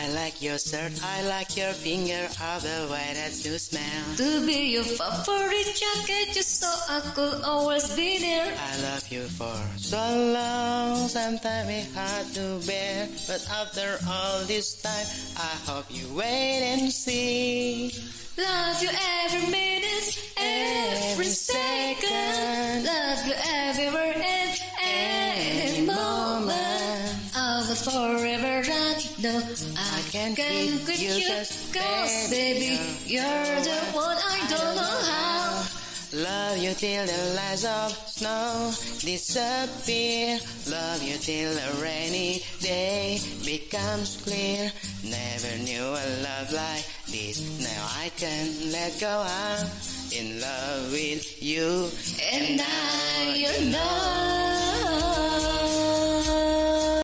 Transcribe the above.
I like your shirt, I like your finger, all the way that you smell. To be your favorite jacket just so I could always be there I love you for so long, sometimes it's hard to bear. But after all this time, I hope you wait and see. Love you every minute, every second Love you everywhere and any moment I will forever no I can't quit quit you, Cause baby, you're the one I don't know how Love you till the lights of snow disappear. Love you till a rainy day becomes clear. Never knew a love like this. Now I can let go. I'm in love with you. And I,